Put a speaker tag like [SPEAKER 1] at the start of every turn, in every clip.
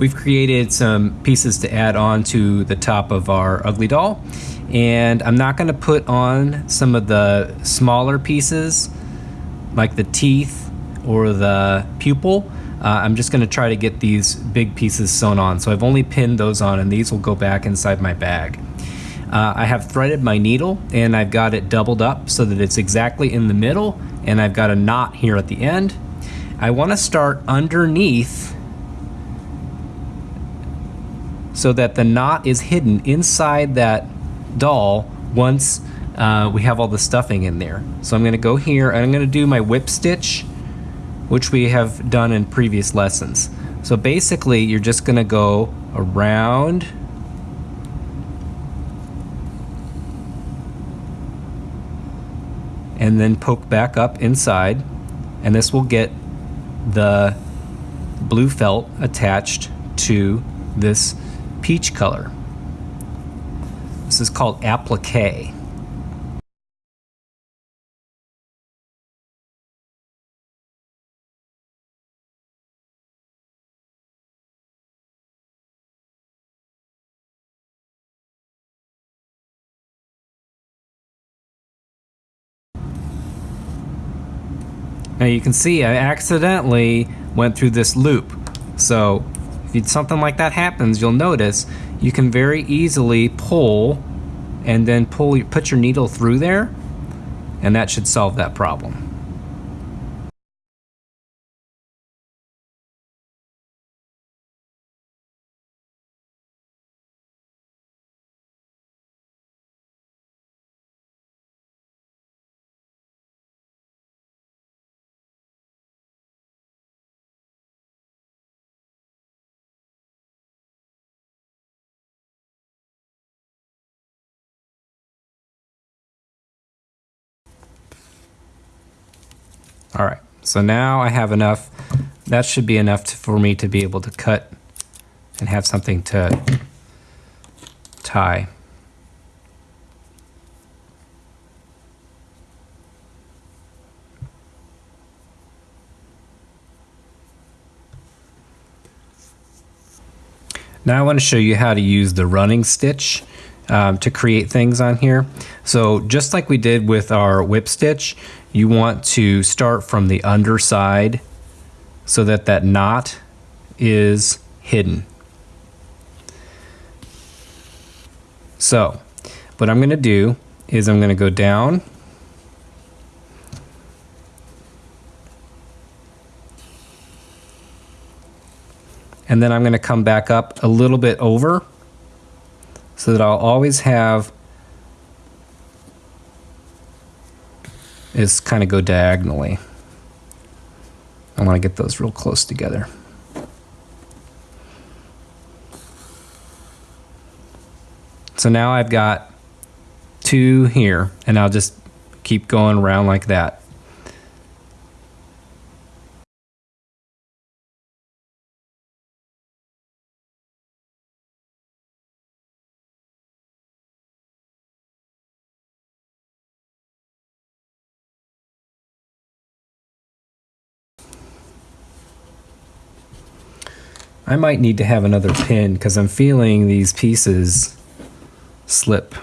[SPEAKER 1] we've created some pieces to add on to the top of our ugly doll. And I'm not gonna put on some of the smaller pieces like the teeth or the pupil. Uh, I'm just gonna try to get these big pieces sewn on. So I've only pinned those on and these will go back inside my bag. Uh, I have threaded my needle and I've got it doubled up so that it's exactly in the middle and I've got a knot here at the end. I want to start underneath so that the knot is hidden inside that doll once uh, we have all the stuffing in there. So I'm going to go here and I'm going to do my whip stitch, which we have done in previous lessons. So basically you're just going to go around and then poke back up inside and this will get the blue felt attached to this peach color. This is called applique. Now you can see I accidentally went through this loop. So if something like that happens, you'll notice you can very easily pull and then pull put your needle through there and that should solve that problem. All right, so now I have enough. That should be enough to, for me to be able to cut and have something to tie. Now I want to show you how to use the running stitch um, to create things on here. So just like we did with our whip stitch, you want to start from the underside so that that knot is hidden. So what I'm going to do is I'm going to go down and then I'm going to come back up a little bit over so that I'll always have is kind of go diagonally. I want to get those real close together. So now I've got two here and I'll just keep going around like that. I might need to have another pin because I'm feeling these pieces slip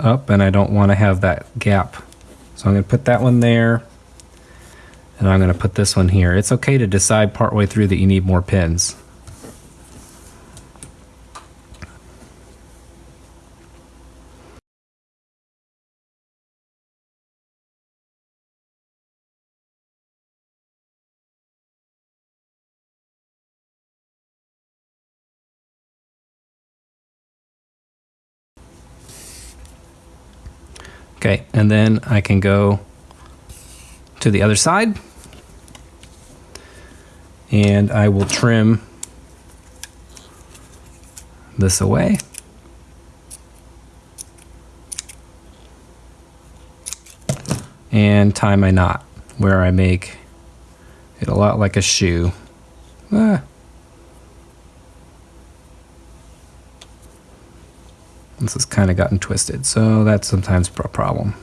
[SPEAKER 1] up and I don't want to have that gap. So I'm going to put that one there and I'm going to put this one here. It's okay to decide partway through that you need more pins. Okay, and then I can go to the other side and I will trim this away. And tie my knot where I make it a lot like a shoe. Ah. This has kind of gotten twisted, so that's sometimes a problem.